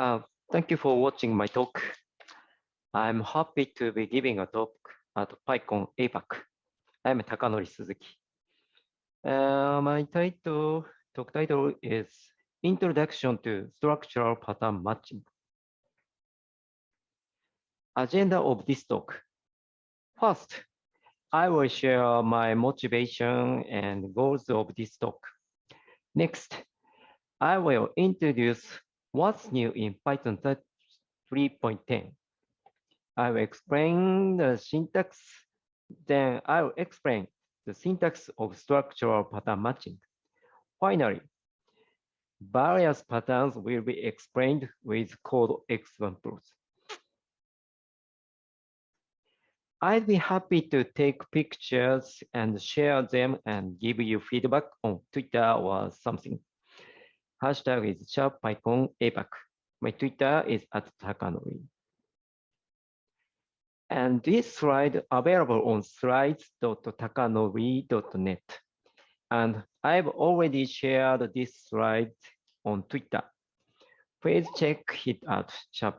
Uh, thank you for watching my talk. I'm happy to be giving a talk at PyCon APAC. I'm Takanori Suzuki. Uh, my title, talk title is Introduction to Structural Pattern Matching. Agenda of this talk. First, I will share my motivation and goals of this talk. Next, I will introduce what's new in Python 3.10. I will explain the syntax, then I will explain the syntax of structural pattern matching. Finally, various patterns will be explained with code examples. I'd be happy to take pictures and share them and give you feedback on Twitter or something. Hashtag is sharp PyCon APAC. My Twitter is at Takanori. And this slide available on slides.takanory.net. And I've already shared this slide on Twitter. Please check it out, sharp.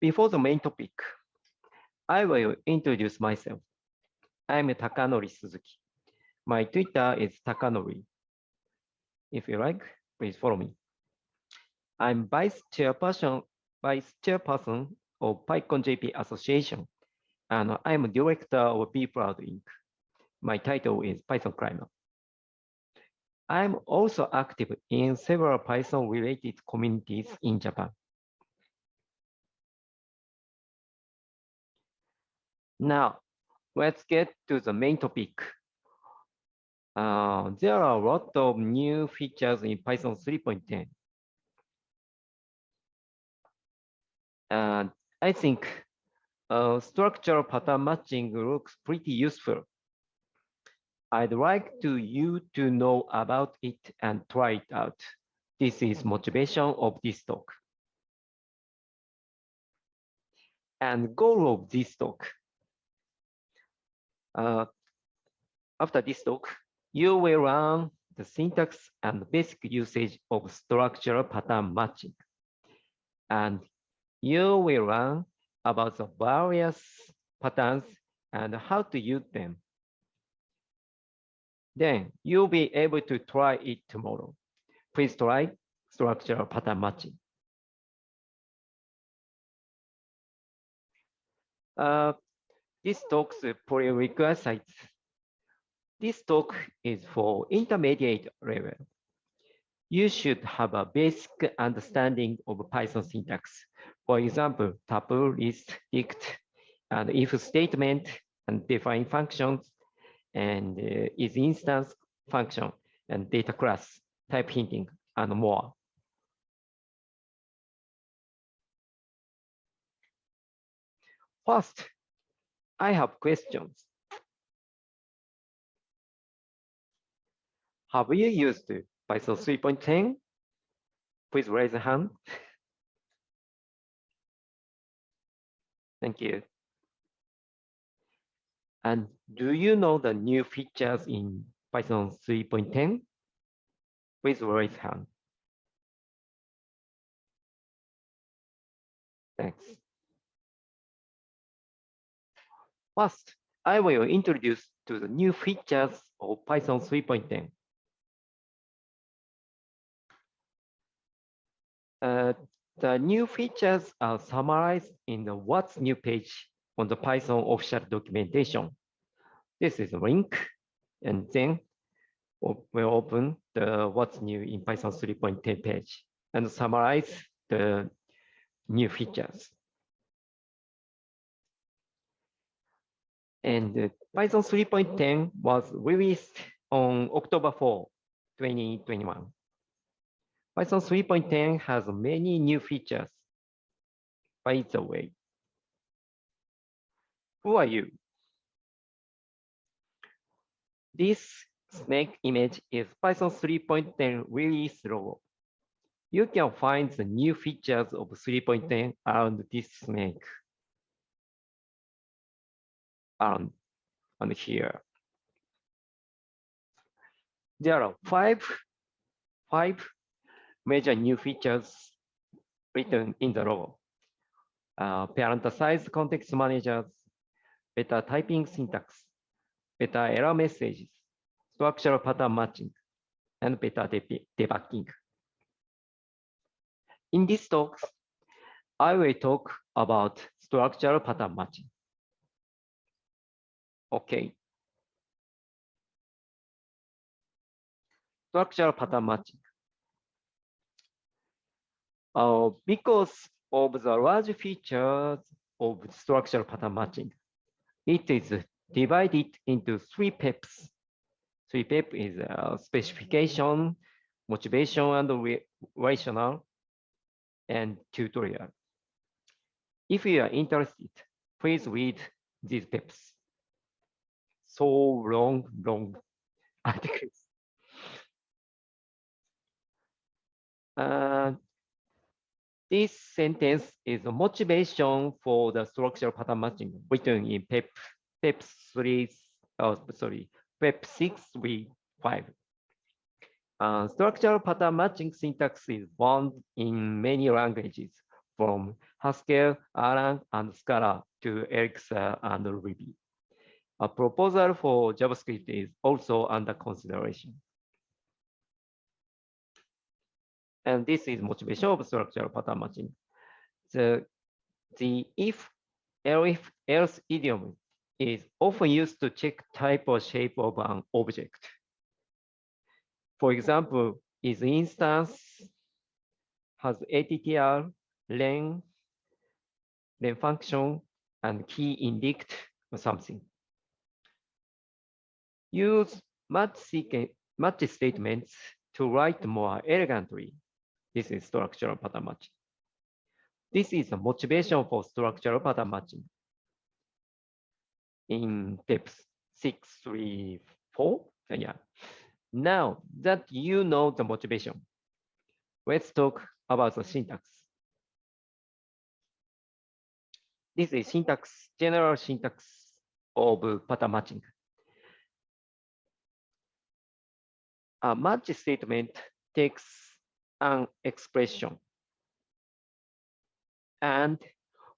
Before the main topic, I will introduce myself. I'm Takanori Suzuki. My Twitter is Takanori. If you like, please follow me. I'm vice chairperson, vice chairperson of PyCon JP Association, and I'm director of BeProud Inc. My title is Python Climber. I'm also active in several Python-related communities in Japan. Now, let's get to the main topic, uh, there are a lot of new features in Python 3.10. And I think uh, structural pattern matching looks pretty useful. I'd like to you to know about it and try it out. This is motivation of this talk. And goal of this talk. Uh, after this talk, you will learn the syntax and basic usage of structural pattern matching. And you will learn about the various patterns and how to use them. Then you'll be able to try it tomorrow. Please try structural pattern matching. Uh, this talk's prerequisites this talk is for intermediate level. You should have a basic understanding of Python syntax. For example, tuple, list, dict, and if statement, and define functions, and uh, is instance function, and data class, type hinting, and more. First, I have questions. Have you used Python 3.10? Please raise a hand. Thank you. And do you know the new features in Python 3.10? Please raise hand. Thanks. First, I will introduce to the new features of Python 3.10. Uh, the new features are summarized in the what's new page on the Python official documentation. This is a link, and then we'll open the what's new in Python 3.10 page and summarize the new features. And Python 3.10 was released on October 4, 2021. Python 3.10 has many new features. By the way, who are you? This snake image is Python 3.10 release logo. You can find the new features of 3.10 around this snake. Um, and here. there are five, five major new features written in the logo. Uh, parenthesized context managers, better typing syntax, better error messages, structural pattern matching, and better debugging. In this talk, I will talk about structural pattern matching. Okay. Structural pattern matching. Uh, because of the large features of structural pattern matching, it is divided into three PEPs. Three PEP is uh, specification, motivation, and rational, and tutorial. If you are interested, please read these PEPs. So long, long articles. Uh, this sentence is a motivation for the structural pattern matching written in PEP, PEP 3, oh, sorry, PEP 635. Uh, structural pattern matching syntax is found in many languages from Haskell, Erlang, and Scala to Elixir and Ruby. A proposal for JavaScript is also under consideration. And this is motivation of structural pattern matching. The, the if else, else idiom is often used to check type or shape of an object. For example, is instance has attr, len, len function, and key indict or something. Use match, match statements to write more elegantly this is structural pattern matching. This is the motivation for structural pattern matching. In PEPs six, three, four. Uh, yeah. Now that you know the motivation, let's talk about the syntax. This is syntax, general syntax of pattern matching. A match statement takes an expression and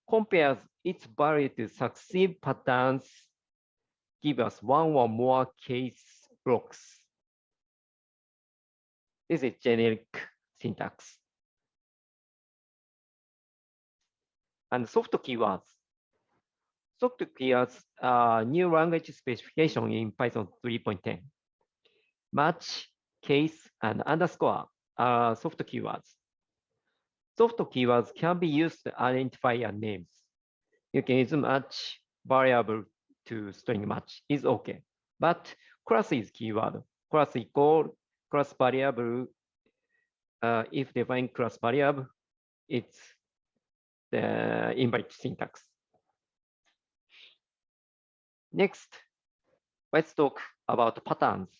compares its value to succeed patterns, give us one or more case blocks. This is generic syntax. And soft keywords. Soft keywords are new language specification in Python 3.10. Match, case, and underscore are soft keywords. Soft keywords can be used to identify a names. You can use match variable to string match is okay. But class is keyword. Class equal class variable. Uh, if define class variable, it's the invalid syntax. Next, let's talk about patterns.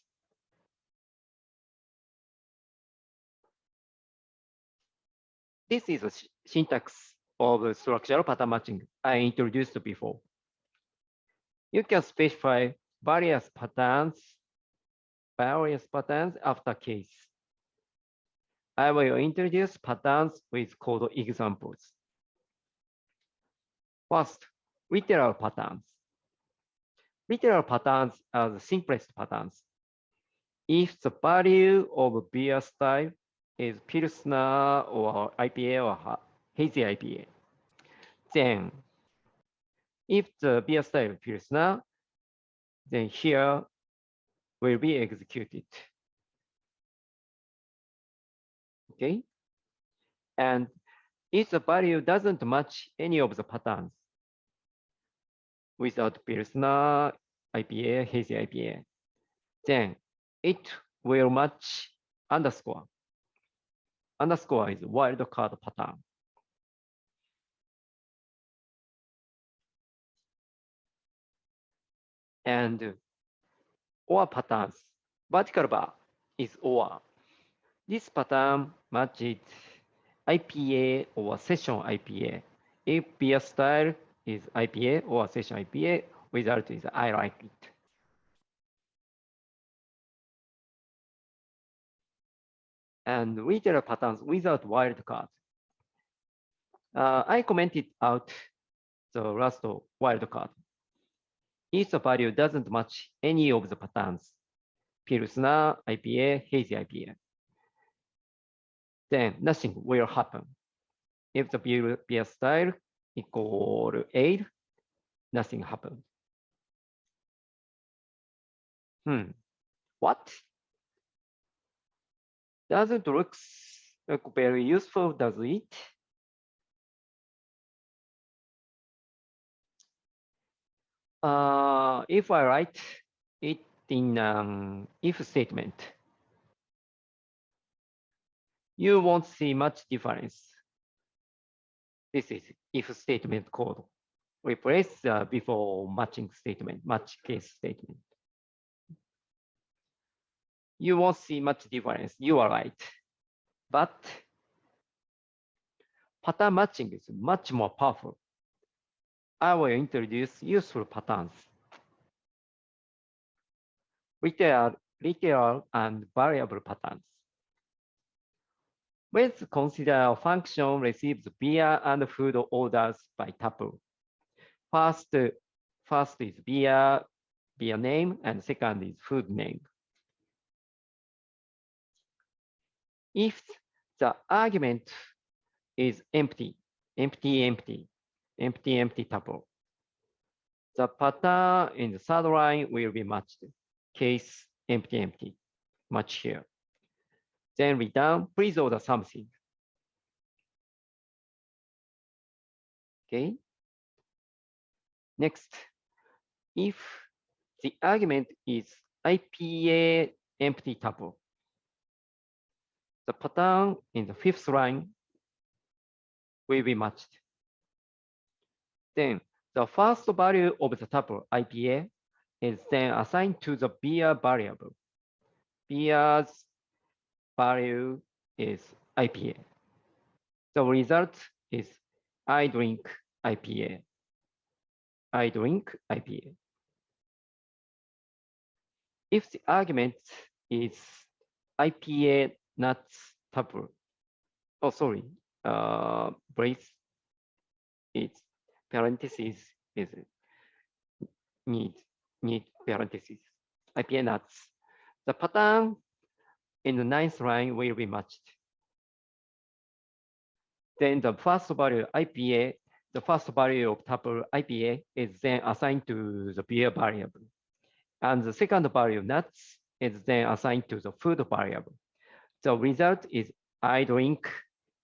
This is a syntax of structural pattern matching I introduced before. You can specify various patterns, various patterns after case. I will introduce patterns with code examples. First, literal patterns. Literal patterns are the simplest patterns. If the value of beer style is Pilsner or IPA or hazy IPA. Then if the beer style Pilsner, then here will be executed. Okay. And if the value doesn't match any of the patterns without Pilsner, IPA, hazy IPA, then it will match underscore underscore is wildcard pattern. And OR patterns, vertical bar is OR. This pattern matches IPA or session IPA. If beer style is IPA or session IPA, result is I like it. And literal patterns without wildcard. Uh, I commented out the last wildcard. If the value doesn't match any of the patterns, Pilsner, IPA, hazy IPA, then nothing will happen. If the beer style equal 8, nothing happened. Hmm, what? Doesn't look look very useful, does it? Uh, if I write it in an if statement, you won't see much difference. This is if statement code. Replace uh, before matching statement, match case statement. You won't see much difference. You are right. But pattern matching is much more powerful. I will introduce useful patterns. Literal, literal and variable patterns. Let's consider a function receives beer and food orders by tuple. First, first is beer, beer name, and second is food name. If the argument is empty, empty, empty, empty, empty tuple, the pattern in the third line will be matched. Case empty, empty, match here. Then return, please order something. Okay. Next, if the argument is IPA empty tuple, the pattern in the fifth line will be matched. Then the first value of the tuple IPA is then assigned to the beer variable. Beer's value is IPA. The result is I drink IPA. I drink IPA. If the argument is IPA nuts tuple, oh sorry, uh, brace, it's parentheses is it? need need parentheses. IPA nuts. The pattern in the ninth line will be matched. Then the first value IPA, the first value of tuple IPA is then assigned to the beer variable. And the second value nuts is then assigned to the food variable. The result is I drink,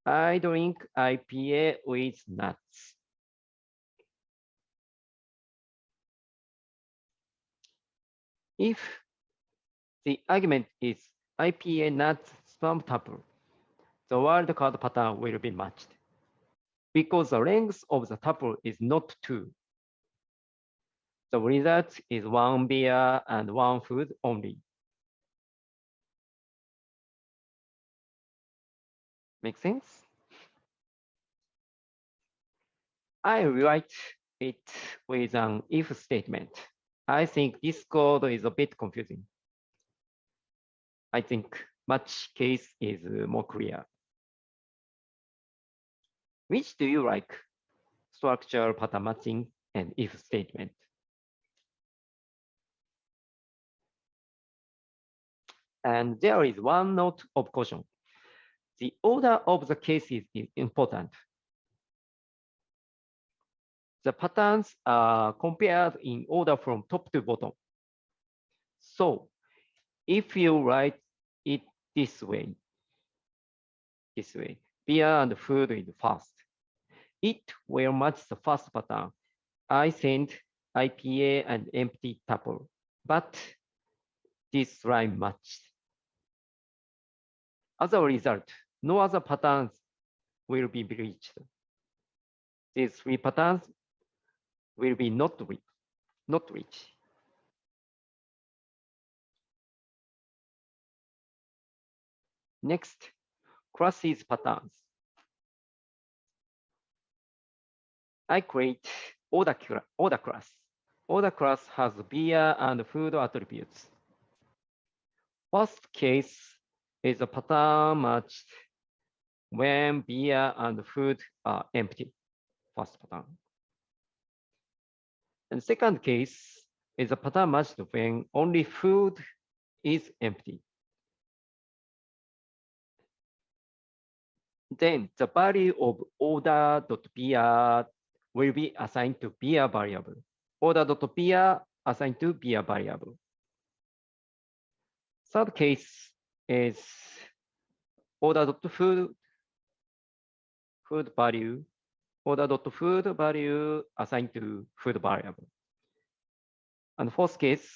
I drink IPA with nuts. If the argument is IPA nuts sperm tuple, the wildcard pattern will be matched. Because the length of the tuple is not two, the result is one beer and one food only. Make sense? I write it with an if statement. I think this code is a bit confusing. I think match case is uh, more clear. Which do you like? Structure, pattern matching, and if statement. And there is one note of caution. The order of the cases is important the patterns are compared in order from top to bottom. So if you write it this way, this way, beer and food is first, it will match the first pattern. I send IPA and empty tuple, but this line matched. As a result, no other patterns will be breached. These three patterns will be not rich, not rich. Next, classes patterns. I create order, order class. Order class has beer and food attributes. First case is a pattern matched when beer and food are empty, first pattern. And second case is a pattern matched when only food is empty. Then the value of order.beer will be assigned to beer variable. Order.beer assigned to beer variable. Third case is order.food food value order.food value assigned to food variable. And fourth case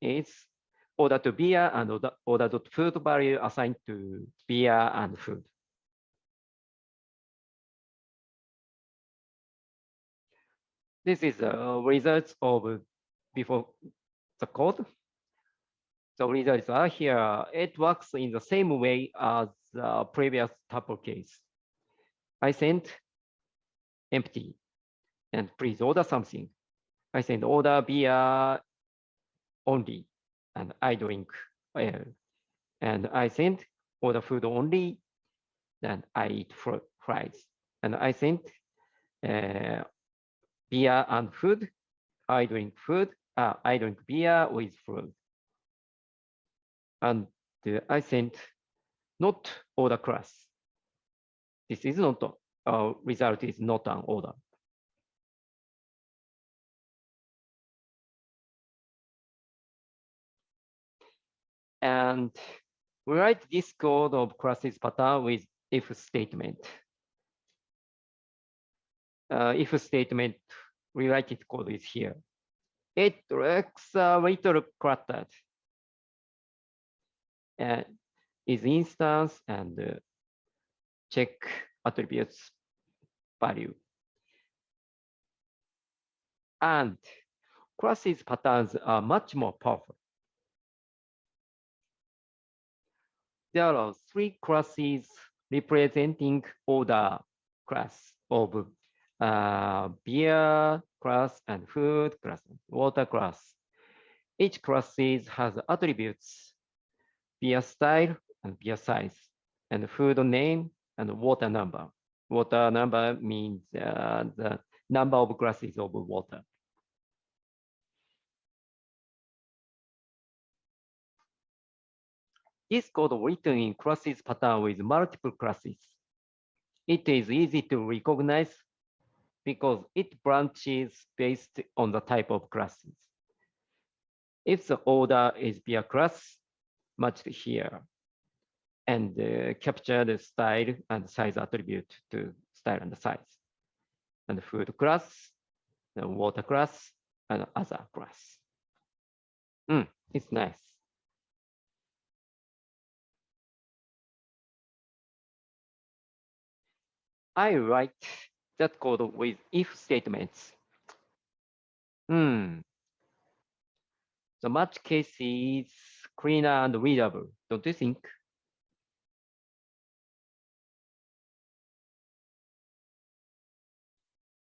is order to beer and order, order food value assigned to beer and food. This is the results of before the code. The results are here. It works in the same way as the previous tuple case. I sent empty and please order something. I send order beer only and I drink ale. And I sent order food only, then I eat fries. And I sent uh, beer and food. I drink food. Uh, I drink beer with food. And uh, I sent not order class. This is not uh, result is not an order. And we write this code of classes pattern with if statement. Uh, if statement rewrite code is here. It looks a little cluttered. And is instance and uh, check attributes value. And classes patterns are much more powerful. There are three classes representing order class of uh, beer class and food class, water class. Each classes has attributes, beer style and beer size, and food name and water number. Water number means uh, the number of glasses of water. This code written in classes pattern with multiple classes. It is easy to recognize because it branches based on the type of classes. If the order is beer class, matched here, and uh, capture the style and size attribute to style and size. And food class, the water class, and other class. Mm, it's nice. I write that code with if statements. Hmm. The match case is cleaner and readable, don't you think?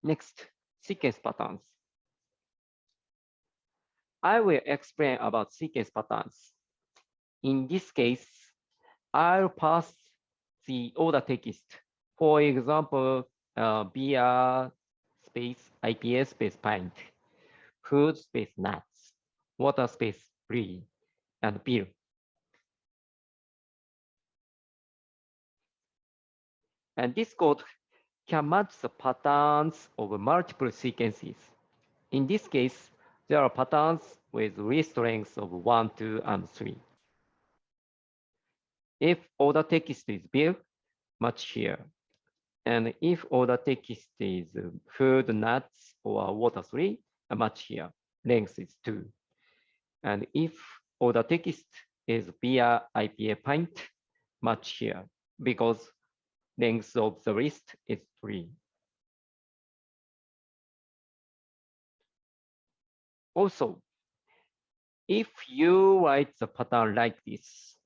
Next, sequence patterns. I will explain about sequence patterns. In this case, I'll pass the order text. For example, uh, beer space IPA space pint, food space nuts, water space brie, and beer. And this code can match the patterns of multiple sequences. In this case, there are patterns with list lengths of 1, 2, and 3. If order text is built, match here. And if order text is food, nuts, or water 3, a match here. Length is 2. And if order text is beer, IPA, pint, match here because length of the list is three. Also, if you write the pattern like this,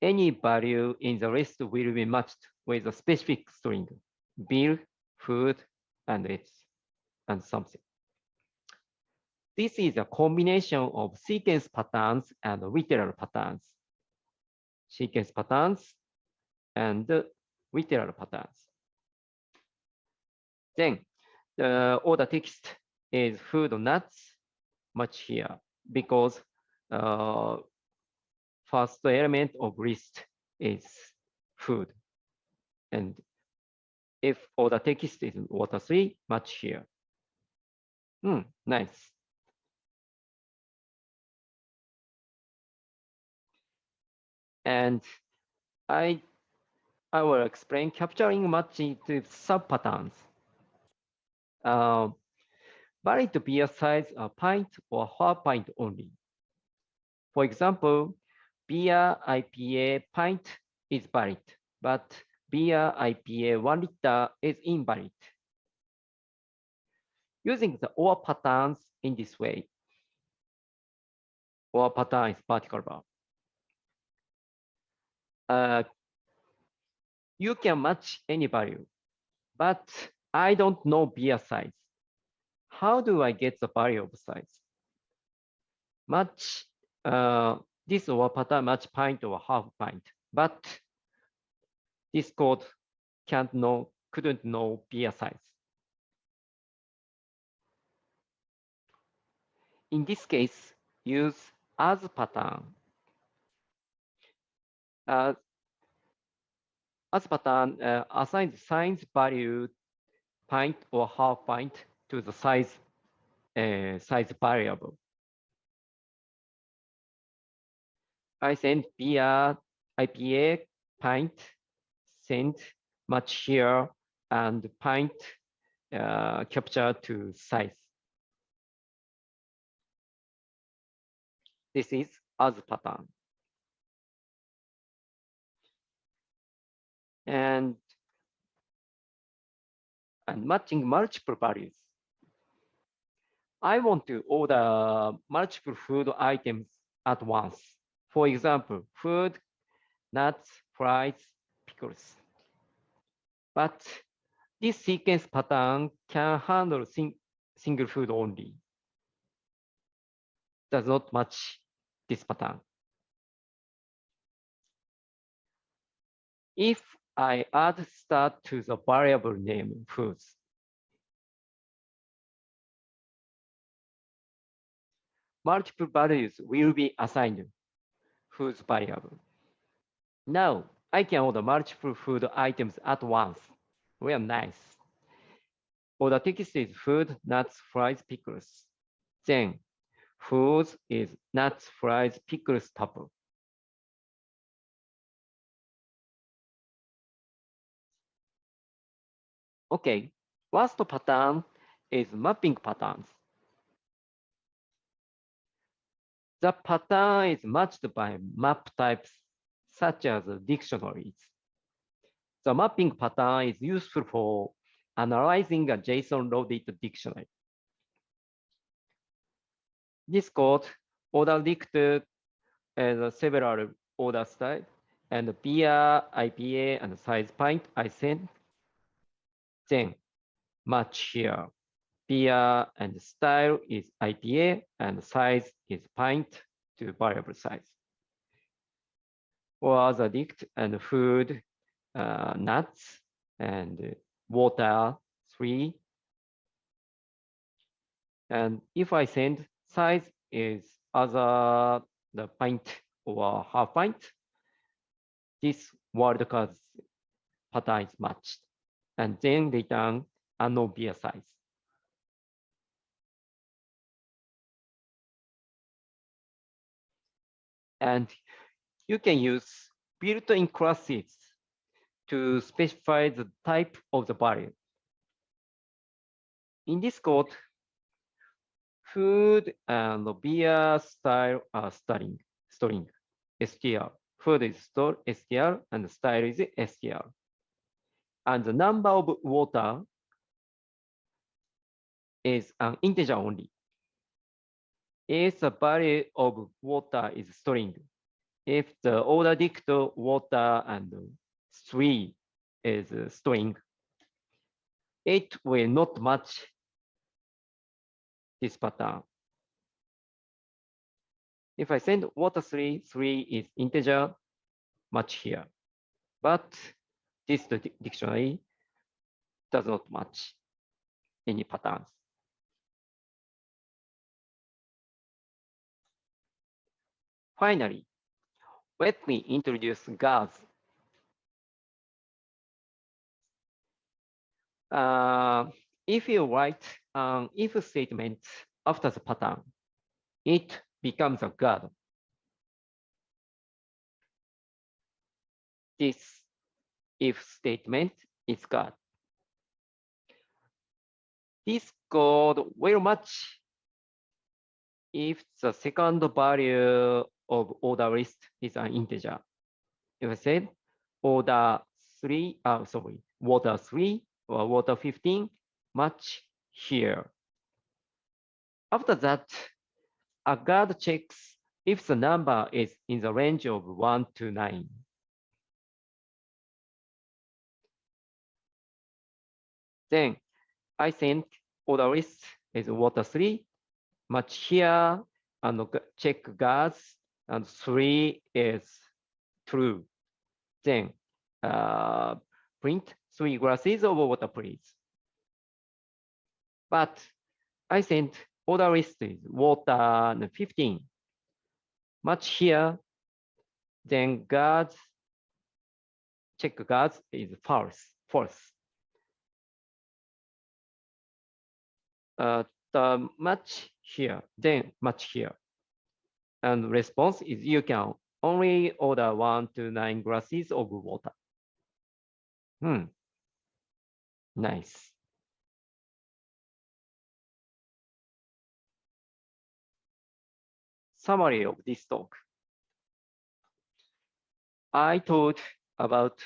any value in the list will be matched with a specific string, bill, food, and it's and something. This is a combination of sequence patterns and literal patterns. sequence patterns, and literal patterns. Then the order text is food nuts much here because uh, first element of list is food. And if order text is water three, much here. Hmm, nice. And I I will explain capturing matching to sub-patterns. Uh, valid beer size a pint or half pint only. For example, beer IPA pint is valid, but beer IPA one liter is invalid. Using the OR patterns in this way, OR pattern is particular. Uh, you can match any value, but I don't know beer size. How do I get the value of size? Match uh, this OR pattern match pint or half pint, but this code can't know, couldn't know beer size. In this case, use as pattern. Uh, as pattern uh, assigns size value pint or half pint to the size uh, size variable. I send beer IPA pint send match here and pint uh, capture to size. This is as pattern. And, and matching multiple values. I want to order multiple food items at once. For example, food, nuts, fries, pickles. But this sequence pattern can handle sing single food only. Does not match this pattern. If I add start to the variable name foods, multiple values will be assigned foods variable. Now, I can order multiple food items at once. Well, nice. Order text is food, nuts, fries, pickles. Then foods is nuts, fries, pickles, tuple. Okay, last pattern is mapping patterns. The pattern is matched by map types such as dictionaries. The mapping pattern is useful for analyzing a JSON-loaded dictionary. This code order linked as several order styles and beer, IPA, and size pint I send. Then match here. Beer and style is IPA and size is pint to variable size or other dict and food, uh, nuts, and water, three. And if I send size is other the pint or half pint, this wildcard pattern is matched. And then return unknown beer size. And you can use built-in classes to specify the type of the value. In this code, food and beer style are string, string, str. Food is store, str, and style is str. And the number of water is an integer only. If the value of water is string, if the order dict water and three is string, it will not match this pattern. If I send water three, three is integer, match here. But this dictionary does not match any patterns. Finally, let me introduce guards. Uh, if you write an if statement after the pattern, it becomes a guard. This if statement is guard. This code will match if the second value of order list is an integer. If I said order three, uh, sorry, water three or water 15 match here. After that, a guard checks if the number is in the range of one to nine. Then I think order list is water three, match here, and check guards and three is true. Then uh, print three glasses of water, please. But I sent order list is water 15. Match here, then guards, check guards is false, false. Uh, the match here, then match here. And response is you can only order one to nine glasses of water. Hmm. Nice. Summary of this talk. I talked about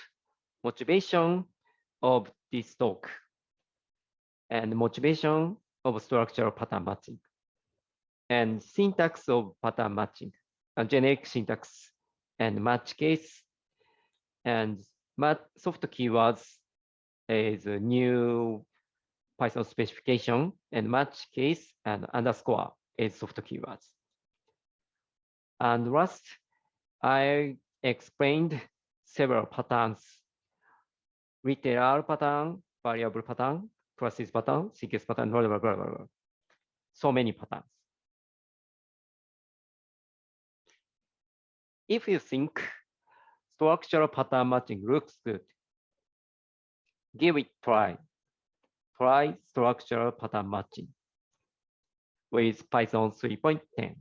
motivation of this talk and motivation of structural pattern matching. And syntax of pattern matching, a generic syntax and match case, and soft keywords is a new Python specification, and match case and underscore is soft keywords. And last, I explained several patterns, literal pattern, variable pattern, classes pattern, sequence pattern, blah, blah, blah, blah, blah. So many patterns. if you think structural pattern matching looks good, give it try. Try structural pattern matching with Python 3.10.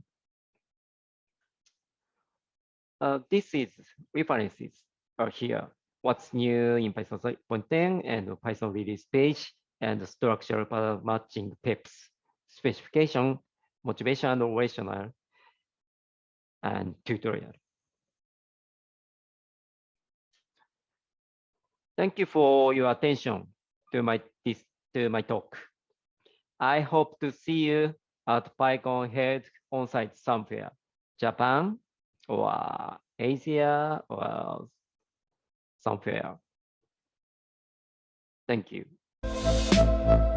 Uh, this is references are here. What's new in Python 3.10 and Python release page and structural pattern matching PEPs, specification, motivation and rational, and tutorial. Thank you for your attention to my this to my talk. I hope to see you at PyCon Head on-site somewhere, Japan or Asia or somewhere. Thank you. Música